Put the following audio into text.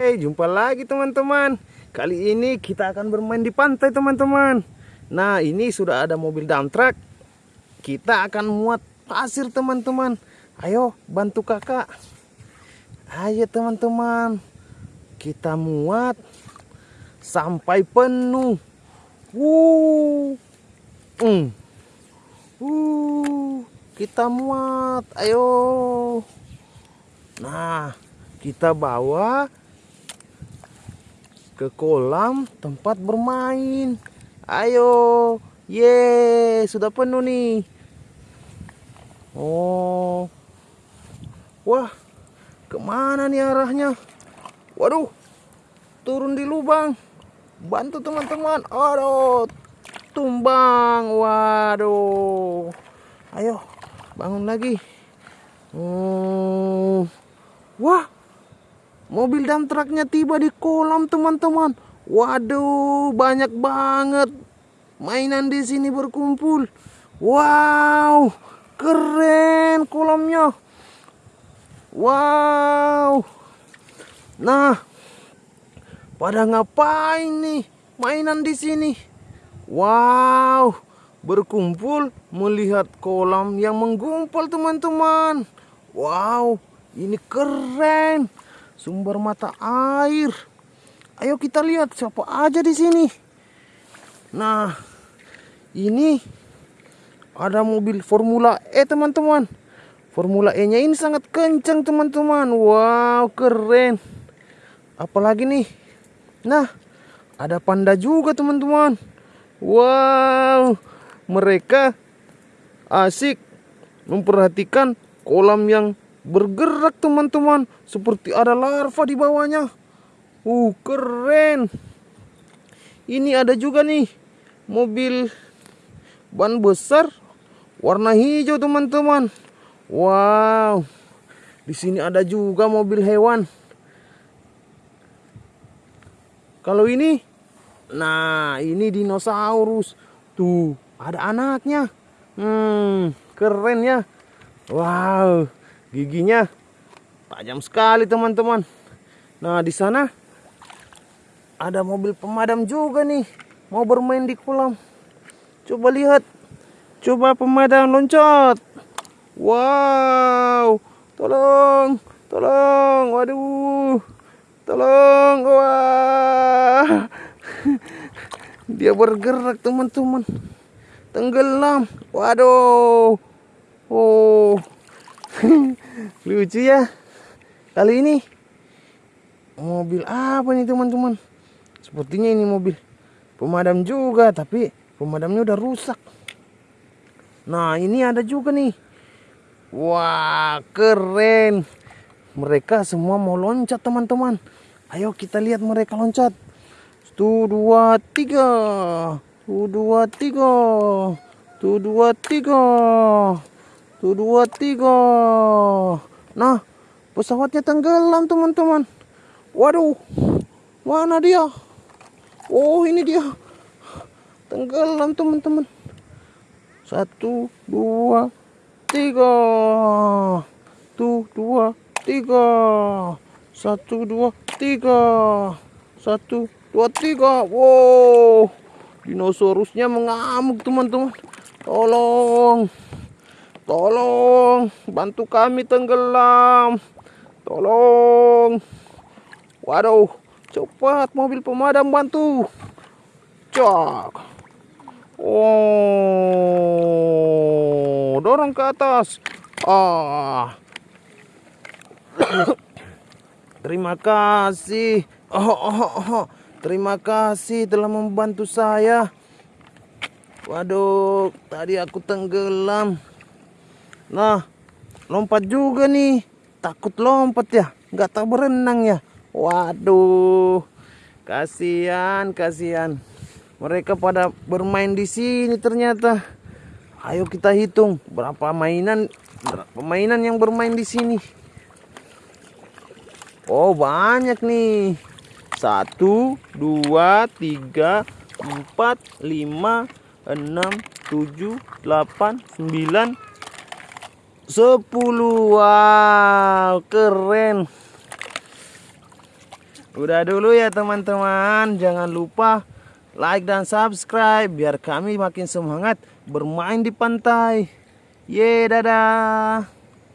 Hey, jumpa lagi teman-teman. Kali ini kita akan bermain di pantai teman-teman. Nah, ini sudah ada mobil dump truck. Kita akan muat pasir teman-teman. Ayo bantu kakak. Ayo teman-teman. Kita muat sampai penuh. Wuh. Hmm. Uh, kita muat. Ayo. Nah, kita bawa ke kolam tempat bermain. Ayo, ye, sudah penuh nih. Oh, wah, ke mana nih arahnya? Waduh, turun di lubang. Bantu teman-teman. Aduh, tumbang. Waduh, ayo bangun lagi. Hmm, wah, Mobil dump truknya tiba di kolam teman-teman. Waduh, banyak banget mainan di sini berkumpul. Wow, keren kolamnya. Wow. Nah, pada ngapain nih mainan di sini? Wow, berkumpul melihat kolam yang menggumpal teman-teman. Wow, ini keren sumber mata air. Ayo kita lihat siapa aja di sini. Nah, ini ada mobil Formula E teman-teman. Formula E-nya ini sangat kencang teman-teman. Wow, keren. Apalagi nih. Nah, ada panda juga teman-teman. Wow, mereka asik memperhatikan kolam yang bergerak teman-teman. Seperti ada larva di bawahnya. Uh keren. Ini ada juga nih mobil ban besar warna hijau teman-teman. Wow. Di sini ada juga mobil hewan. Kalau ini nah ini dinosaurus. Tuh ada anaknya. Hmm keren ya. Wow giginya tajam sekali teman-teman. Nah di sana ada mobil pemadam juga nih. Mau bermain di kolam. Coba lihat. Coba pemadam loncat. Wow. Tolong tolong. Waduh. Tolong. Wah. Dia bergerak teman-teman. Tenggelam. Waduh. Oh lucu ya. Kali ini. Mobil apa nih teman-teman? Sepertinya ini mobil pemadam juga tapi pemadamnya udah rusak. Nah ini ada juga nih. Wah keren. Mereka semua mau loncat teman-teman. Ayo kita lihat mereka loncat. Satu dua tiga. Satu dua tiga. Satu dua tiga. Tuh dua tiga. Nah, pesawatnya tenggelam teman-teman. Waduh, mana dia? Oh ini dia. Tenggelam teman-teman. Satu, dua, tiga. Tuh dua, tiga. Satu, dua, tiga. Satu, dua, tiga. Wow, dinosaurusnya mengamuk teman-teman. Tolong. Tolong, bantu kami tenggelam. Tolong. Waduh, cepat mobil pemadam bantu. Cak. Oh, dorong ke atas. Ah. Terima kasih. Oh, oh, oh. Terima kasih telah membantu saya. Waduh, tadi aku tenggelam. Nah, lompat juga nih. Takut lompat ya. Nggak tahu berenang ya. Waduh. Kasihan, kasihan. Mereka pada bermain di sini ternyata. Ayo kita hitung berapa mainan pemainan yang bermain di sini. Oh, banyak nih. Satu, dua, tiga, empat, lima, enam, tujuh, delapan, sembilan, 10 wow keren Udah dulu ya teman-teman. Jangan lupa like dan subscribe biar kami makin semangat bermain di pantai. Ye, dadah.